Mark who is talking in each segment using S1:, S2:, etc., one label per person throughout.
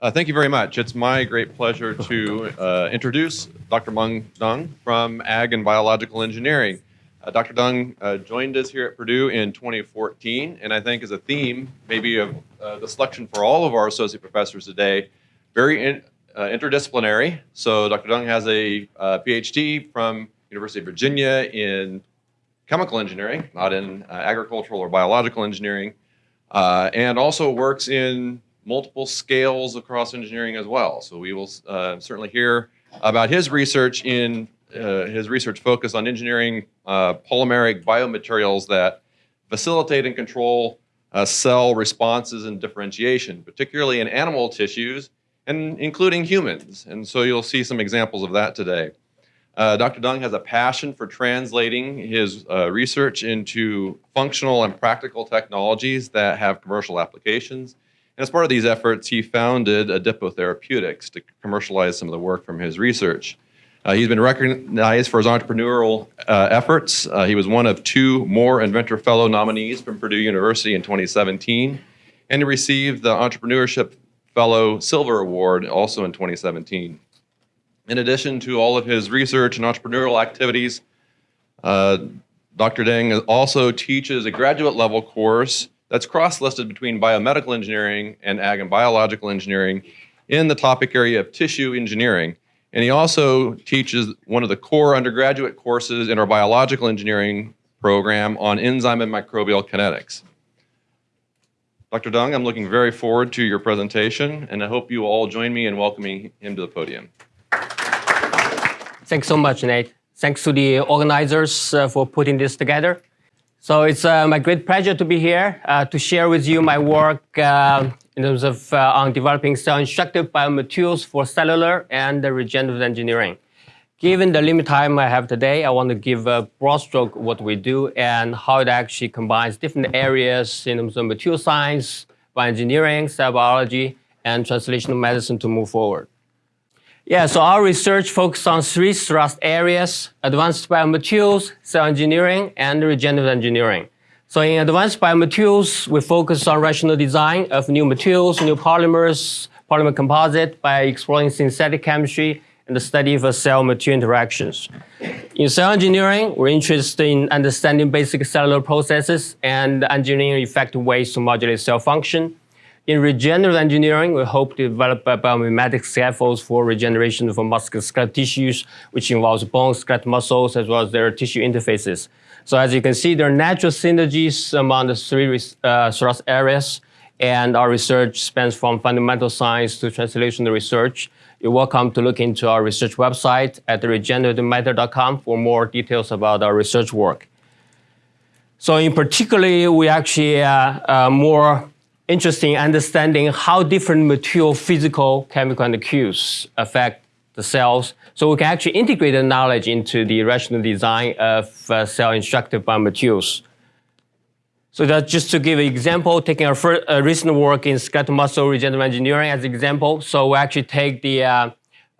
S1: Uh, thank you very much. It's my great pleasure to uh, introduce Dr. Meng Deng from Ag and Biological Engineering. Uh, Dr. Deng uh, joined us here at Purdue in 2014, and I think as a theme, maybe of uh, the selection for all of our associate professors today, very in, uh, interdisciplinary. So Dr. Deng has a PhD from University of Virginia in chemical engineering, not in agricultural or biological engineering, and also works in multiple scales across engineering as well. So we will uh, certainly hear about his research in uh, his research focus on engineering uh, polymeric biomaterials that facilitate and control uh, cell responses and differentiation, particularly in animal tissues and including humans. And so you'll see some examples of that today. Uh, Dr. Deng has a passion for translating his uh, research into functional and practical technologies that have commercial applications and as part of these efforts, he founded Adipo Therapeutics to commercialize some of the work from his research. Uh, he's been recognized for his entrepreneurial uh, efforts. Uh, he was one of two Moore Inventor Fellow nominees from Purdue University in 2017, and he received the Entrepreneurship Fellow Silver Award also in 2017. In addition to all of his research and entrepreneurial activities, uh, Dr. Deng also teaches a graduate level course that's cross-listed between biomedical engineering and ag and biological engineering in the topic area of tissue engineering. And he also teaches one of the core undergraduate courses in our biological engineering program on enzyme and microbial kinetics. Dr. Deng, I'm looking very forward to your presentation, and I hope you all join me in welcoming him to the podium.
S2: Thanks so much, Nate. Thanks to the organizers uh, for putting this together. So it's uh, my great pleasure to be here uh, to share with you my work uh, in terms of uh, on developing cell-instructive biomaterials for cellular and regenerative engineering. Given the limited time I have today, I want to give a broad stroke what we do and how it actually combines different areas in terms of material science, bioengineering, cell biology, and translational medicine to move forward. Yeah, so our research focuses on three thrust areas, advanced biomaterials, cell engineering, and regenerative engineering. So in advanced biomaterials, we focus on rational design of new materials, new polymers, polymer composite by exploring synthetic chemistry and the study of cell material interactions. In cell engineering, we're interested in understanding basic cellular processes and engineering effective ways to modulate cell function. In regenerative engineering, we hope to develop biomimetic scaffolds for regeneration of musculoskeletal tissues, which involves bones, skeletal muscles, as well as their tissue interfaces. So as you can see, there are natural synergies among the three uh, thrust areas, and our research spans from fundamental science to translational research. You're welcome to look into our research website at regenerativematter.com for more details about our research work. So in particular, we actually uh, uh, more interesting understanding how different material, physical, chemical, and cues affect the cells. So we can actually integrate the knowledge into the rational design of uh, cell instructive biomaterials. So that's just to give an example, taking our first, uh, recent work in skeletal muscle regenerative engineering as an example. So we actually take the uh,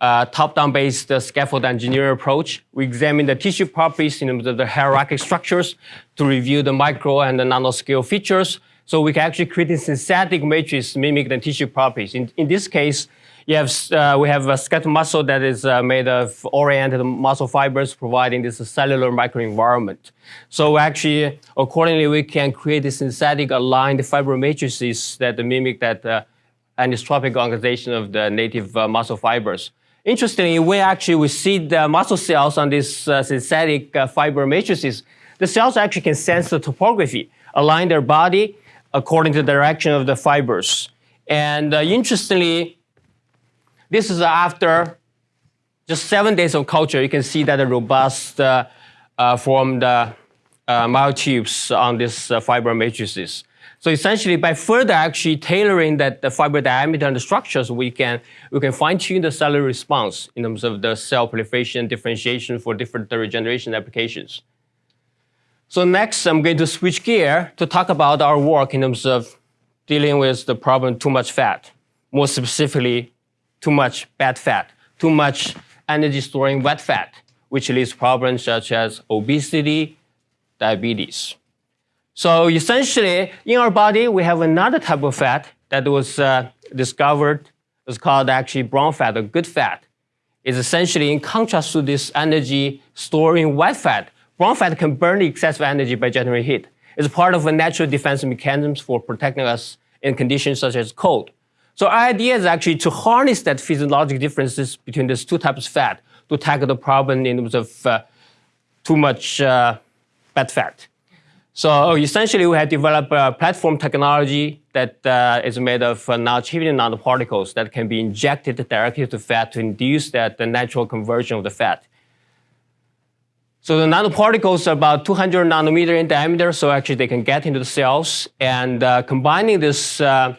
S2: uh, top-down based uh, scaffold engineering approach. We examine the tissue properties in terms of the hierarchical structures to review the micro and the nanoscale features so we can actually create a synthetic matrix mimic the tissue properties. In, in this case, you have, uh, we have a skeletal muscle that is uh, made of oriented muscle fibers providing this cellular microenvironment. So actually, accordingly, we can create a synthetic aligned fiber matrices that mimic that uh, anisotropic organization of the native uh, muscle fibers. Interestingly, we actually we see the muscle cells on these uh, synthetic uh, fiber matrices. The cells actually can sense the topography, align their body, according to the direction of the fibers. And uh, interestingly, this is after just seven days of culture. You can see that the robust uh, uh, formed uh, uh, myotubes on these uh, fiber matrices. So essentially, by further actually tailoring that the fiber diameter and the structures, we can we can fine tune the cellular response in terms of the cell proliferation, differentiation for different regeneration applications. So next, I'm going to switch gear to talk about our work in terms of dealing with the problem too much fat. More specifically, too much bad fat, too much energy storing wet fat, which leads to problems such as obesity, diabetes. So essentially, in our body, we have another type of fat that was uh, discovered It's called actually brown fat or good fat. It's essentially in contrast to this energy storing white fat. Fat can burn the excessive energy by generating heat. It's part of a natural defense mechanism for protecting us in conditions such as cold. So our idea is actually to harness that physiological differences between these two types of fat to tackle the problem in terms of uh, too much uh, bad fat. So essentially, we have developed a platform technology that uh, is made of uh, non-chitin nanoparticles that can be injected directly to fat to induce that the natural conversion of the fat. So the nanoparticles are about 200 nanometer in diameter, so actually they can get into the cells. And uh, combining this, uh,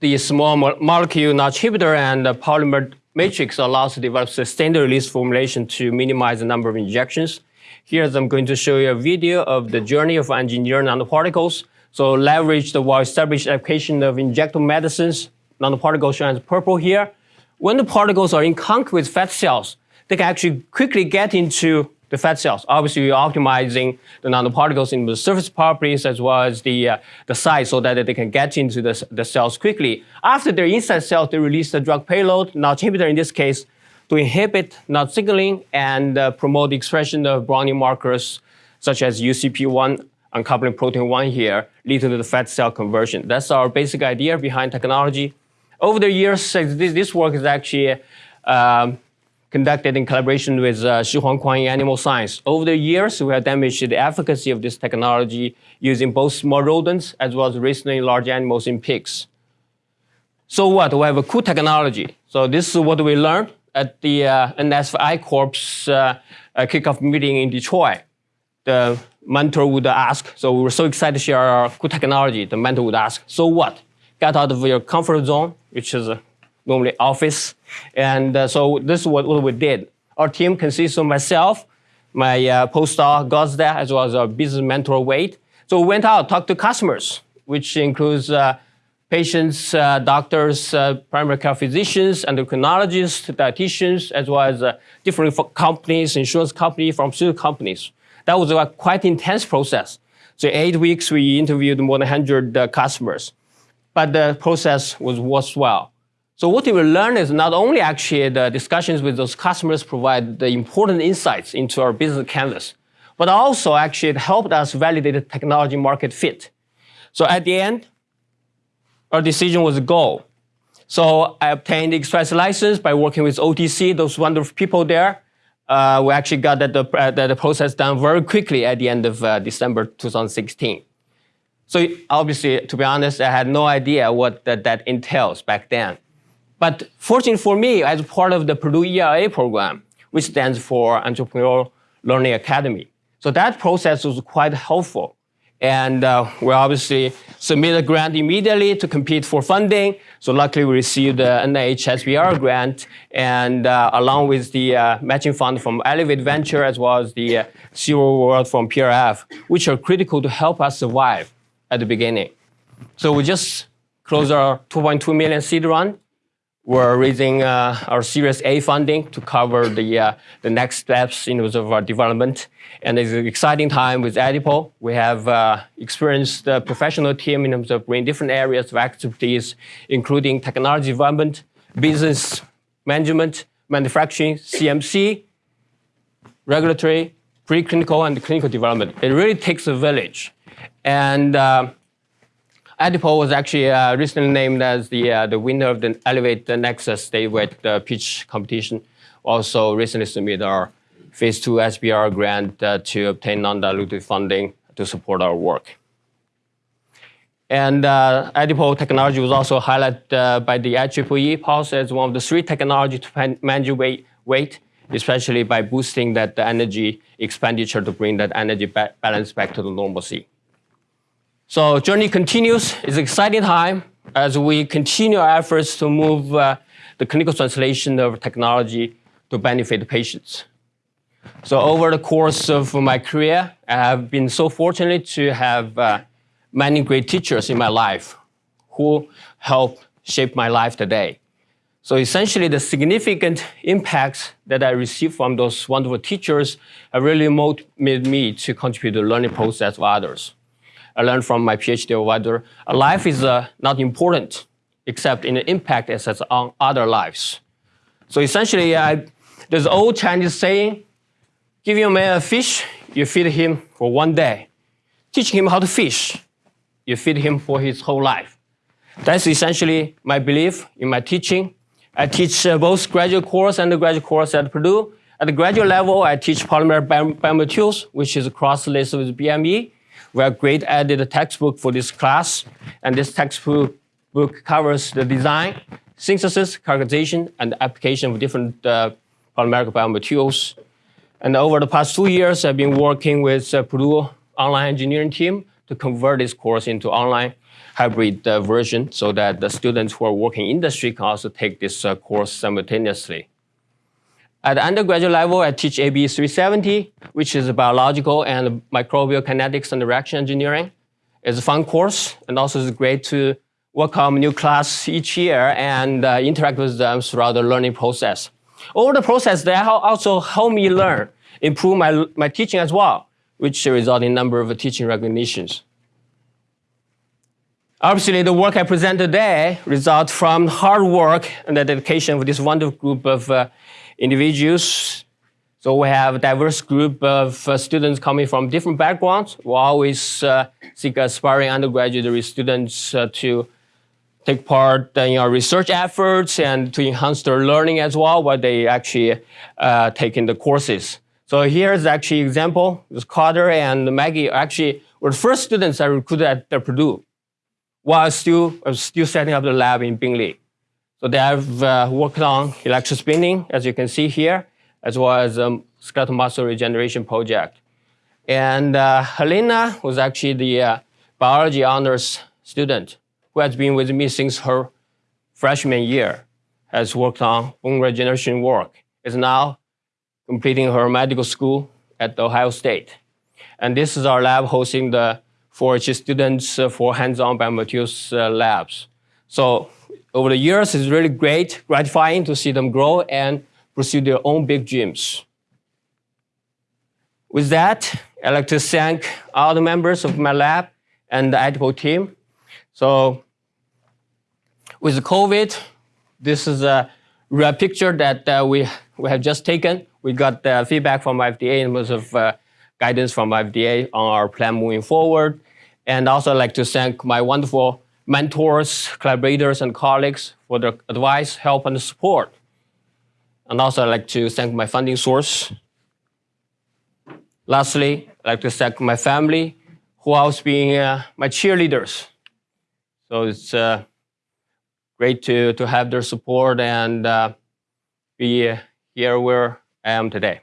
S2: the small mo molecule Notch inhibitor and the polymer matrix allows to develop sustained release formulation to minimize the number of injections. Here I'm going to show you a video of the journey of engineering nanoparticles. So leverage the well-established application of injectable medicines. Nanoparticles shown as purple here. When the particles are in contact with fat cells, they can actually quickly get into the fat cells. Obviously, we're optimizing the nanoparticles in the surface properties as well as the, uh, the size so that they can get into the, the cells quickly. After they're inside cells, they release the drug payload, Notch inhibitor in this case, to inhibit Notch signaling and uh, promote the expression of browning markers such as UCP1 uncoupling protein 1 here, leading to the fat cell conversion. That's our basic idea behind technology. Over the years, this, this work is actually um, conducted in collaboration with uh, Shi Huang in Animal Science. Over the years, we have demonstrated the efficacy of this technology using both small rodents as well as recently large animals in pigs. So what? We have a cool technology. So this is what we learned at the uh, NSF I-Corps uh, uh, kickoff meeting in Detroit. The mentor would ask, so we were so excited to share our cool technology. The mentor would ask, so what? Get out of your comfort zone, which is normally office. And uh, so this is what, what, we did. Our team consists of myself, my uh, postdoc Gosda, as well as our business mentor Wade. So we went out, talked to customers, which includes uh, patients, uh, doctors, uh, primary care physicians, endocrinologists, dietitians, as well as uh, different companies, insurance companies, pharmaceutical companies. That was a quite intense process. So eight weeks, we interviewed more than 100 customers. But the process was worthwhile. So what we learned is not only actually the discussions with those customers provide the important insights into our business canvas, but also actually it helped us validate the technology market fit. So at the end, our decision was a go. So I obtained the express license by working with OTC, those wonderful people there. Uh, we actually got that the, uh, that the process done very quickly at the end of uh, December 2016. So obviously, to be honest, I had no idea what that, that entails back then. But fortunately for me, as part of the Purdue ELA program, which stands for Entrepreneurial Learning Academy. So that process was quite helpful. And uh, we obviously submitted a grant immediately to compete for funding. So luckily we received the NIH grant and uh, along with the uh, matching fund from Elevate Venture as well as the uh, Zero World from PRF, which are critical to help us survive at the beginning. So we just closed our 2.2 million seed run we're raising uh, our Series A funding to cover the, uh, the next steps in terms of our development. And it's an exciting time with Adipo. We have uh, experienced a professional team in terms of bringing different areas of expertise, including technology development, business management, manufacturing, CMC, regulatory, preclinical, and clinical development. It really takes a village. And Adipo was actually uh, recently named as the, uh, the winner of the Elevate the Nexus statewide uh, pitch competition. Also recently submitted our phase two SBIR grant uh, to obtain non-dilutive funding to support our work. And uh, Adipo technology was also highlighted uh, by the IEEE Pulse as one of the three technologies to manage weight, weight, especially by boosting that energy expenditure to bring that energy ba balance back to the normalcy. So journey continues. It's an exciting time as we continue our efforts to move uh, the clinical translation of technology to benefit patients. So over the course of my career, I have been so fortunate to have uh, many great teachers in my life who helped shape my life today. So essentially, the significant impacts that I received from those wonderful teachers really motivated me to contribute to the learning process of others. I learned from my PhD advisor, life is uh, not important. except in the impact it has on other lives. So essentially, I, there's old Chinese saying, give your man a fish, you feed him for one day. Teach him how to fish, you feed him for his whole life. That's essentially my belief in my teaching. I teach uh, both graduate course and undergraduate course at Purdue. At the graduate level, I teach polymer biomaterials, which is cross-listed with BME. We have great added a textbook for this class, and this textbook book covers the design, synthesis, characterization, and application of different uh, polymeric biomaterials. And over the past two years, I've been working with uh, Purdue online engineering team to convert this course into online hybrid uh, version so that the students who are working in industry can also take this uh, course simultaneously. At the undergraduate level, I teach AB 370, which is biological and microbial kinetics and reaction engineering. It's a fun course, and also it's great to welcome new class each year and uh, interact with them throughout the learning process. Over the process, they also help me learn, improve my, my teaching as well, which result in number of teaching recognitions. Obviously, the work I present today results from hard work and the dedication of this wonderful group of uh, individuals. So we have a diverse group of uh, students coming from different backgrounds. We always uh, seek aspiring undergraduate students uh, to take part in our research efforts and to enhance their learning as well while they actually uh, taking the courses. So here's actually example. This Carter and Maggie actually were the first students I recruited at Purdue while still, uh, still setting up the lab in Bindley. So they have uh, worked on electrospinning, as you can see here, as well as um, skeletal muscle regeneration project. And uh, Helena was actually the uh, biology honors student who has been with me since her freshman year, has worked on bone regeneration work, is now completing her medical school at Ohio State. And this is our lab hosting the 4-H students uh, for hands-on biomaterials uh, labs. So over the years, it's really great, gratifying to see them grow and pursue their own big dreams. With that, I'd like to thank all the members of my lab and the Adipo team. So with COVID, this is a real picture that uh, we, we have just taken. We got uh, feedback from FDA in terms of uh, guidance from FDA on our plan moving forward. And also I'd like to thank my wonderful mentors, collaborators, and colleagues for their advice, help, and support. And also I'd like to thank my funding source. Lastly, I'd like to thank my family, who has been uh, my cheerleaders. So it's uh, great to, to have their support and uh, be here where I am today.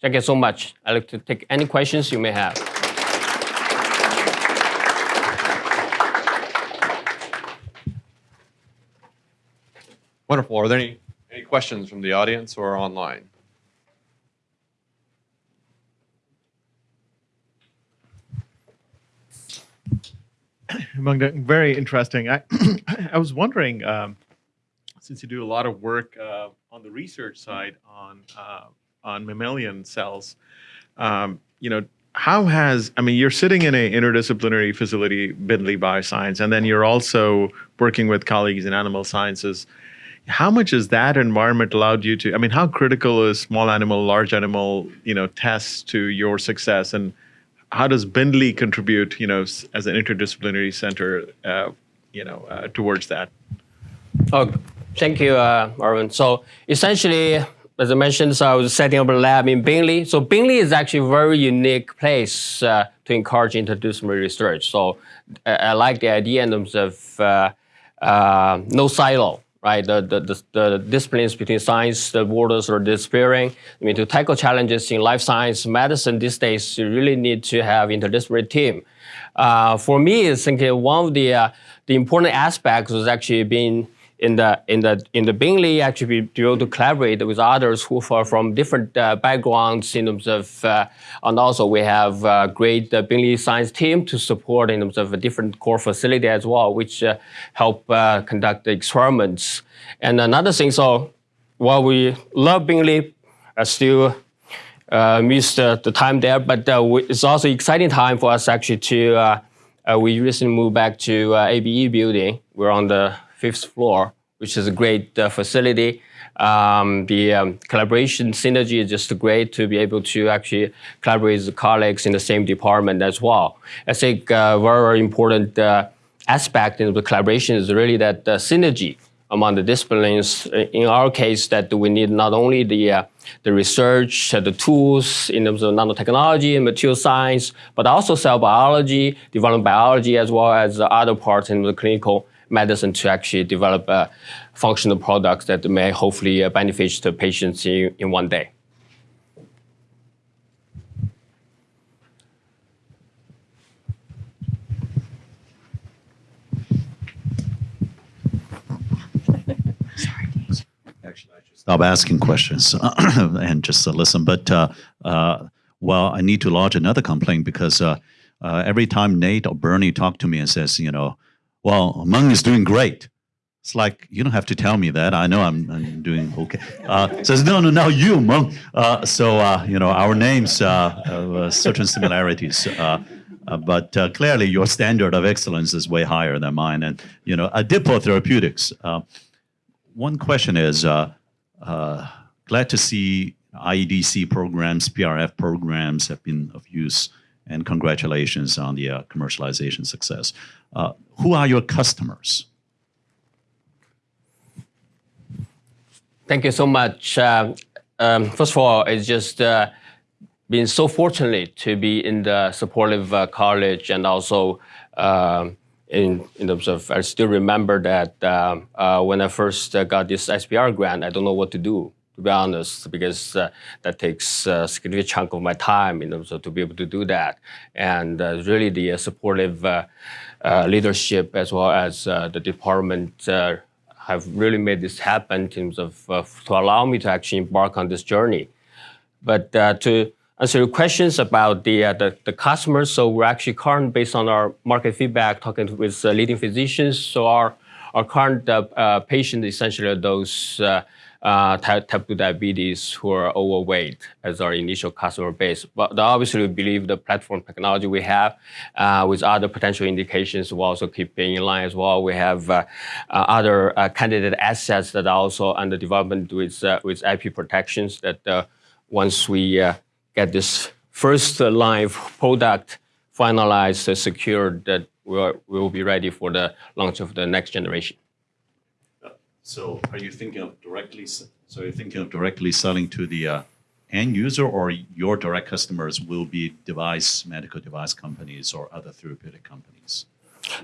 S2: Thank you so much. I'd like to take any questions you may have.
S1: Wonderful. Are there any, any questions from the audience or online?
S3: Very interesting. I, I was wondering, um, since you do a lot of work uh, on the research side on uh, on mammalian cells, um, you know, how has I mean, you're sitting in an interdisciplinary facility, Bindley Bioscience, and then you're also working with colleagues in animal sciences how much has that environment allowed you to i mean how critical is small animal large animal you know tests to your success and how does Bindley contribute you know as an interdisciplinary center uh, you know uh, towards that
S2: oh thank you uh, Arvin. so essentially as I mentioned, so I was setting up a lab in Bindley. So Bindley is actually a very unique place uh, to encourage interdisciplinary research. So uh, I like the idea in terms of uh, uh no silo right? The, the, the, the, disciplines between science, the borders are disappearing. I mean, to tackle challenges in life science, medicine these days, you really need to have interdisciplinary team. Uh, for me, I think one of the, uh, the important aspects was actually being in the in the in the Bindley actually be able to collaborate with others who are from different uh, backgrounds in terms of uh, and also we have a great uh, Bindley science team to support in terms of a different core facility as well, which uh, help uh, conduct the experiments. And another thing, so while we love Bindley, I still uh, miss the, the, time there, but we, it's also exciting time for us actually to. we recently moved back to ABE building, we're on the fifth floor, which is a great uh, facility. Um, the um, collaboration synergy is just great to be able to actually collaborate with colleagues in the same department as well. I think uh, very, very important uh, aspect in the collaboration is really that uh, synergy among the disciplines. In our case, that we need not only the uh, the research, uh, the tools in terms of nanotechnology and material science, but also cell biology, development biology, as well as other parts in the clinical medicine to actually develop uh, functional products that may hopefully uh, benefit the patients in, in one day.
S4: Actually, I should stop asking questions and just uh, listen. But uh, uh, well, I need to lodge another complaint because uh, uh, every time Nate or Bernie talk to me and says, you know, well, Meng is doing great. It's like you don't have to tell me that. I know I'm, I'm doing okay. Uh, says no, no, no, you, Meng. Uh, so uh, you know our names uh, have uh, certain similarities. Uh, but clearly, your standard of excellence is way higher than mine. And you know, Dippo Therapeutics. One question is glad to see IEDC programs, PRF programs have been of use, and congratulations on the uh, commercialization success. Uh, who are your customers?
S2: Thank you so much. Um, um, first of all, it's just uh, been so fortunate to be in the supportive uh, college and also um, in, in terms of, I still remember that um, uh, when I first uh, got this SBIR grant, I don't know what to do, to be honest, because uh, that takes a significant chunk of my time in terms of to be able to do that. And uh, really the uh, supportive uh, uh, leadership as well as uh, the department have really made this happen in terms of to allow me to actually embark on this journey. But to answer your questions about the, the the customers, so we're actually current based on our market feedback, talking with leading physicians. So our our current patients essentially are those. Uh, type, type 2 diabetes who are overweight as our initial customer base. But obviously, we believe the platform technology we have uh, with other potential indications will also keep being in line as well. We have uh, uh, other uh, candidate assets that are also under development with, uh, with IP protections that once we get this first line of product finalized, secured, that we'll, we will be ready for the launch of the next generation.
S4: So, are you thinking of directly? So, you're thinking of directly selling to the uh, end user, or your direct customers will be device, medical device companies, or other therapeutic companies?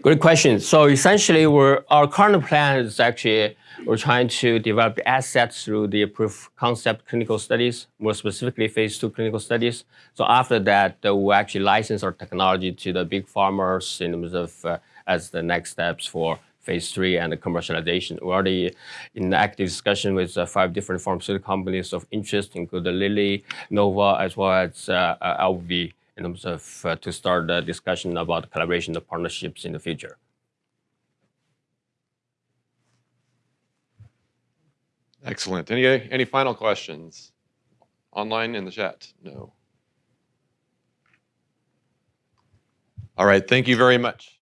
S2: Good question. So essentially, we're, our current plan is actually we're trying to develop assets through the proof concept clinical studies, more specifically phase two clinical studies. So after that, uh, we'll actually license our technology to the big farmers in terms of uh, as the next steps for phase three and the commercialization. We're already in active discussion with uh, five different pharmaceutical companies of interest, including Lilly, Novo, as well as uh, uh, LV in terms of uh, to start the discussion about collaboration and partnerships in the future.
S1: Excellent. Any any final questions? Online in the chat? No. All right. Thank you very much.